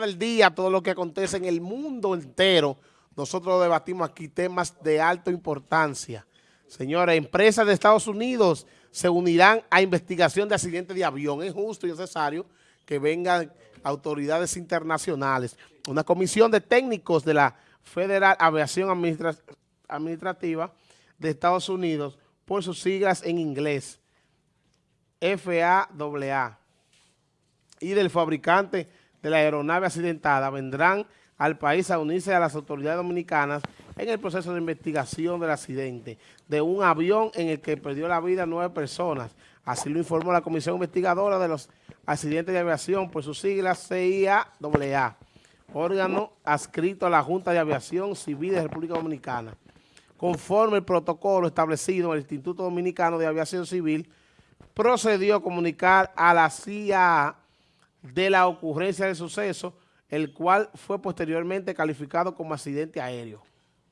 del día, todo lo que acontece en el mundo entero. Nosotros debatimos aquí temas de alta importancia. Señores, empresas de Estados Unidos se unirán a investigación de accidentes de avión. Es justo y necesario que vengan autoridades internacionales. Una comisión de técnicos de la Federal Aviación Administrativa de Estados Unidos, por sus siglas en inglés, FAAA, y del fabricante de la aeronave accidentada vendrán al país a unirse a las autoridades dominicanas en el proceso de investigación del accidente de un avión en el que perdió la vida nueve personas. Así lo informó la Comisión Investigadora de los Accidentes de Aviación por sus siglas CIA-AA, órgano adscrito a la Junta de Aviación Civil de República Dominicana. Conforme el protocolo establecido en el Instituto Dominicano de Aviación Civil, procedió a comunicar a la CIA de la ocurrencia del suceso, el cual fue posteriormente calificado como accidente aéreo.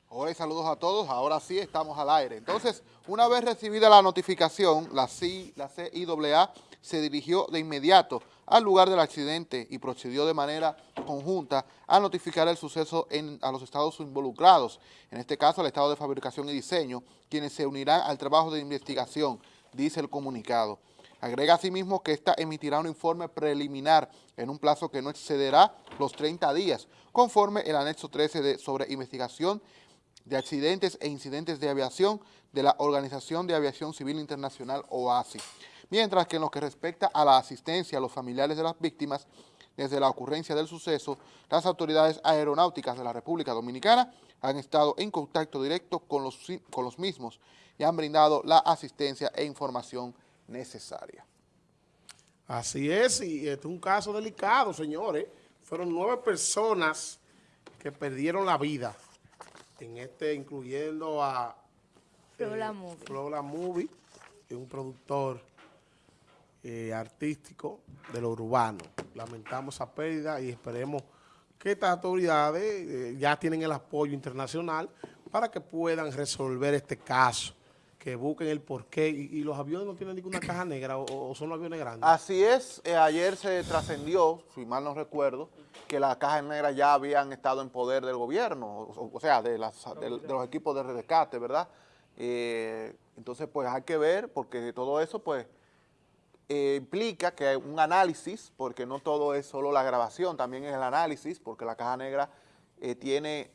Hola y saludos a todos, ahora sí estamos al aire. Entonces, una vez recibida la notificación, la, CI, la CIAA se dirigió de inmediato al lugar del accidente y procedió de manera conjunta a notificar el suceso a los estados involucrados, en este caso al estado de fabricación y diseño, quienes se unirán al trabajo de investigación, dice el comunicado. Agrega asimismo que ésta emitirá un informe preliminar en un plazo que no excederá los 30 días, conforme el anexo 13 de, sobre investigación de accidentes e incidentes de aviación de la Organización de Aviación Civil Internacional, OASI. Mientras que en lo que respecta a la asistencia a los familiares de las víctimas, desde la ocurrencia del suceso, las autoridades aeronáuticas de la República Dominicana han estado en contacto directo con los, con los mismos y han brindado la asistencia e información necesaria. Así es, y este es un caso delicado, señores. Fueron nueve personas que perdieron la vida, en este incluyendo a Flora eh, Movie. Flora Movie, que es un productor eh, artístico de lo urbano. Lamentamos esa pérdida y esperemos que estas autoridades eh, ya tienen el apoyo internacional para que puedan resolver este caso que busquen el porqué. ¿Y, los aviones no tienen ninguna caja negra o, son aviones grandes? Así es. Eh, ayer se trascendió, si mal no recuerdo, que las cajas negras ya habían estado en poder del gobierno, o, sea, de, los equipos de rescate, ¿verdad? Eh, entonces, pues hay que ver, porque todo eso, pues, eh, implica que hay un análisis, porque no todo es solo la grabación, también es el análisis, porque la caja negra tiene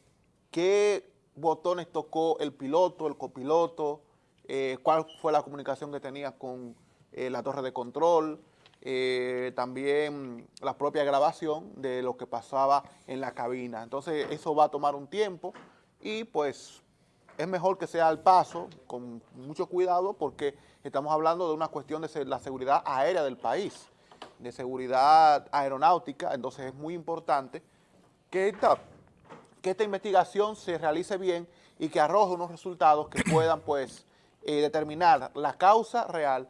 qué botones tocó el piloto, el copiloto, eh, cuál fue la comunicación que tenía con eh, la torre de control, eh, también la propia grabación de lo que pasaba en la cabina. Entonces eso va a tomar un tiempo y pues es mejor que sea al paso, con mucho cuidado, porque estamos hablando de una cuestión de la seguridad aérea del país, de seguridad aeronáutica, entonces es muy importante que esta, que esta investigación se realice bien y que arroje unos resultados que puedan pues eh, determinar la causa real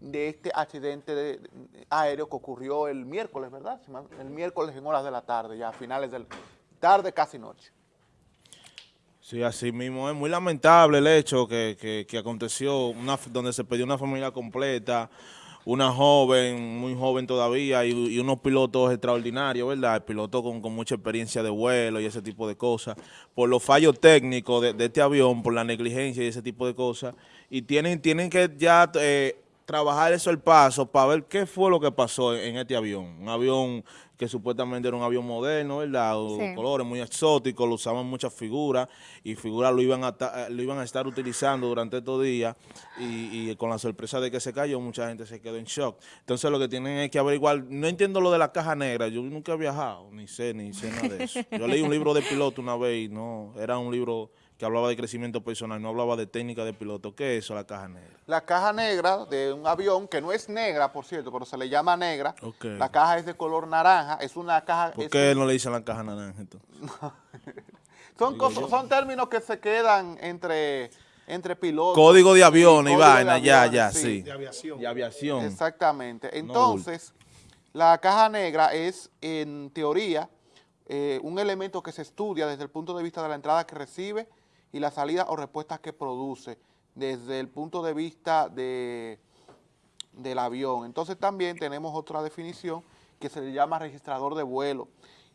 de este accidente aéreo que ocurrió el miércoles, ¿verdad? El miércoles en horas de la tarde, ya a finales de tarde, casi noche. Sí, así mismo. Es muy lamentable el hecho que, que, aconteció, donde se perdió una familia completa, una joven, muy joven todavía, y, unos pilotos extraordinarios, ¿verdad? Pilotos con, con, mucha experiencia de vuelo y ese tipo de cosas, por los fallos técnicos de, este avión, por la negligencia y ese tipo de cosas, y tienen, tienen que ya eh, trabajar eso al paso para ver qué fue lo que pasó en este avión. Un avión que supuestamente era un avión moderno, ¿verdad? Colores muy exóticos, lo usaban muchas figuras y figuras lo iban a, eh, lo iban a estar utilizando durante estos días y, con la sorpresa de que se cayó, mucha gente se quedó en shock. Entonces lo que tienen es que averiguar, no entiendo lo de la caja negra, yo nunca he viajado, ni sé, ni sé nada de eso. Yo leí un libro de piloto una vez y no, era un libro que hablaba de crecimiento personal, no hablaba de técnica de piloto. ¿Qué es eso, la caja negra? La caja negra de un avión, que no es negra, por cierto, pero se le llama negra. La caja es de color naranja, es una caja... ¿Por qué no le dicen la caja naranja entonces? son, son términos que se quedan entre entre pilotos. Código de avión y vaina, ya, ya, sí. De aviación. De aviación. Exactamente. Entonces, la caja negra es, en teoría, eh, un elemento que se estudia desde el punto de vista de la entrada que recibe y la salida o respuestas que produce desde el punto de vista de, del avión. Entonces también tenemos otra definición que se le llama registrador de vuelo,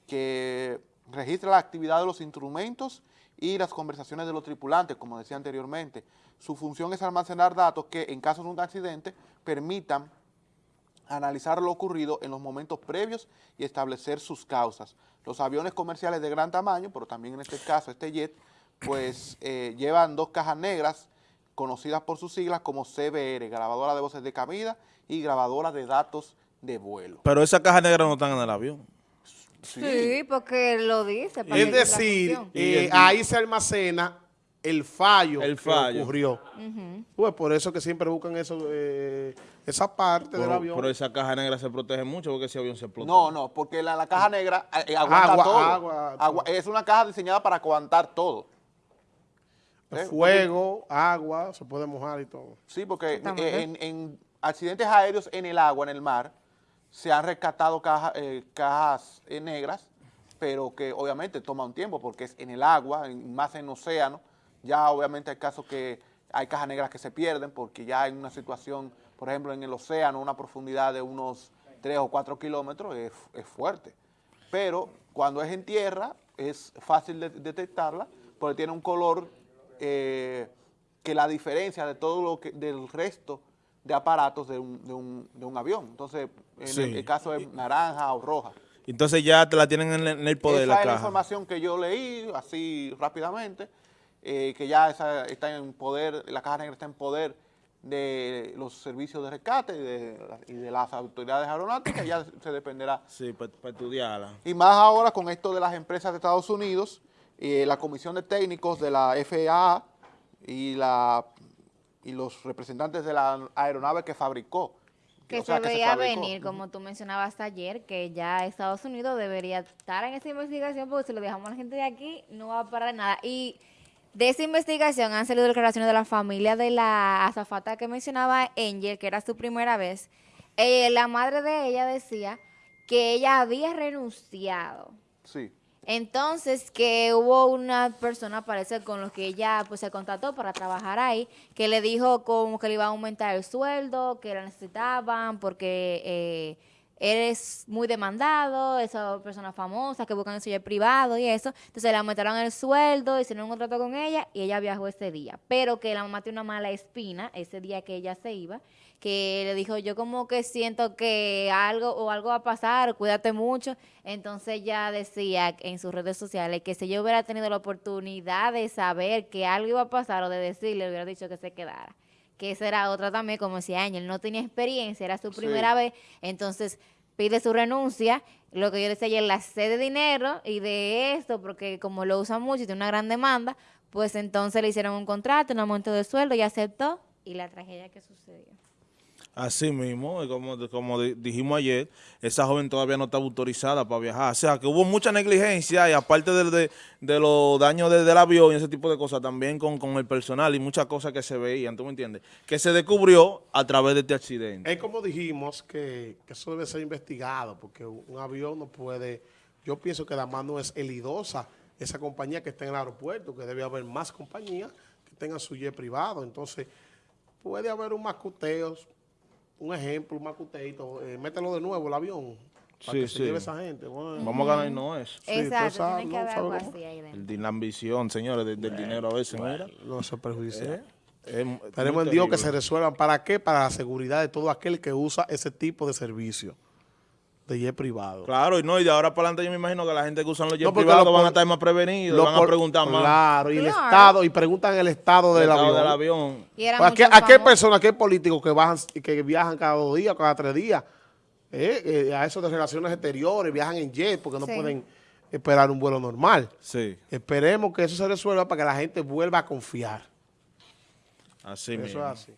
que registra la actividad de los instrumentos y las conversaciones de los tripulantes, como decía anteriormente. Su función es almacenar datos que, en caso de un accidente, permitan analizar lo ocurrido en los momentos previos y establecer sus causas. Los aviones comerciales de gran tamaño, pero también en este caso este jet, pues eh, llevan dos cajas negras conocidas por sus siglas como CBR, grabadora de voces de cabida y grabadora de datos de vuelo. Pero esas cajas negras no están en el avión. Sí, porque lo dice. para Es que decir, eh, ahí se almacena el fallo, El que fallo. ocurrió. Pues por eso que siempre buscan eso, eh, esa parte del avión. pero esa caja negra se protege mucho porque ese avión se explota. No, no, porque la, la caja negra eh, aguanta Agua, todo. agua, Agua- es una caja diseñada para aguantar todo. ¿Eh? Fuego, agua, se puede mojar y todo. Sí, porque eh, en, en accidentes aéreos en el agua, en el mar, se han rescatado caja- eh, cajas eh, negras, pero que obviamente toma un tiempo porque es en el agua, en- más en océano. Ya obviamente hay casos que hay cajas negras que se pierden porque ya en una situación, por ejemplo, en el océano, una profundidad de unos 3 o 4 kilómetros es, es fuerte. Pero cuando es en tierra es fácil de detectarla porque tiene un color eh, que la diferencia de todo lo que del resto de aparatos de un, de un, de un avión. Entonces, en Sí. el, el caso es naranja o roja. Entonces ya te la tienen en, el- en el poder esa la es la información que yo leí así rápidamente, eh, que ya esa está en poder, la caja negra está en poder de los servicios de rescate y de, y de las autoridades aeronáuticas, ya se dependerá Sí, para estudiarla. y más ahora con esto de las empresas de Estados Unidos, eh, la comisión de técnicos de la FAA y, la, y los representantes de la aeronave que fabricó. Que o sea, se que veía venir, como tú mencionabas ayer, que ya Estados Unidos debería estar en esa investigación porque si lo dejamos a la gente de aquí no va a parar nada. Y de esa investigación han salido declaraciones de la familia de la azafata que mencionaba Angel, que era su primera vez. Eh, la madre de ella decía que ella había renunciado. Sí, Entonces, que hubo una persona, parece, con los que ella pues se contactó para trabajar ahí, que le dijo como que le iba a aumentar el sueldo, que la necesitaban porque eh, eres muy demandado, esa persona famosa que buscan suyo privado y eso. Entonces le aumentaron el sueldo, hicieron un contrato con ella y ella viajó ese día. Pero que la mamá tiene una mala espina ese día que ella se iba, que le dijo, yo como que siento que algo o algo va a pasar, cuídate mucho. Entonces ella decía en sus redes sociales que si yo hubiera tenido la oportunidad de saber que algo iba a pasar o de decirle, hubiera dicho que se quedara. Que esa era otra también, como decía Ángel, no tenía experiencia, era su Sí. primera vez, entonces pide su renuncia. Lo que yo decía ayer, la sed de dinero y de esto, porque como lo usa mucho y tiene una gran demanda, pues entonces le hicieron un contrato, un aumento de sueldo y aceptó y la tragedia que sucedió. Así mismo, como, como di- dijimos ayer, esa joven todavía no estaba autorizada para viajar. O sea, que hubo mucha negligencia y aparte de, de- los daños de- del avión y ese tipo de cosas, también con, con el personal y muchas cosas que se veían, ¿tú me entiendes? Que se descubrió a través de este accidente. Es como dijimos que, que eso debe ser investigado, porque un avión no puede, yo pienso que además no es elidosa esa compañía que está en el aeropuerto, que debe haber más compañías que tengan su jet privado, entonces puede haber un macuteo, un ejemplo, un macuteito, eh, mételo de nuevo el avión, para Sí, que se sí. lleve esa gente. bueno. Vamos a ganar y no es. Sí, Exacto, sabes, tiene que ¿no? haber ¿Sabe algo cómo? así ahí dentro. El de la ambición, señores, de- del dinero a veces, mira. No eso es perjudicial. Es muy Esperemos en Dios que se resuelvan. ¿Para qué? Para la seguridad de todo aquel que usa ese tipo de servicio de jet privado. Claro, y no, y de ahora para adelante yo me imagino que la gente que usan los jets No, privados lo van a estar más prevenidos, Lo van a preguntar más. Claro, y el estado, y preguntan el estado del estado avión. del avión. Y era ¿A qué, a personas, a qué políticos que bajan, que viajan cada dos días, cada tres días? eh, eh, a eso de relaciones exteriores, viajan en jet porque no Sí. pueden esperar un vuelo normal. Sí, Esperemos que eso se resuelva para que la gente vuelva a confiar. así Eso mismo. es así.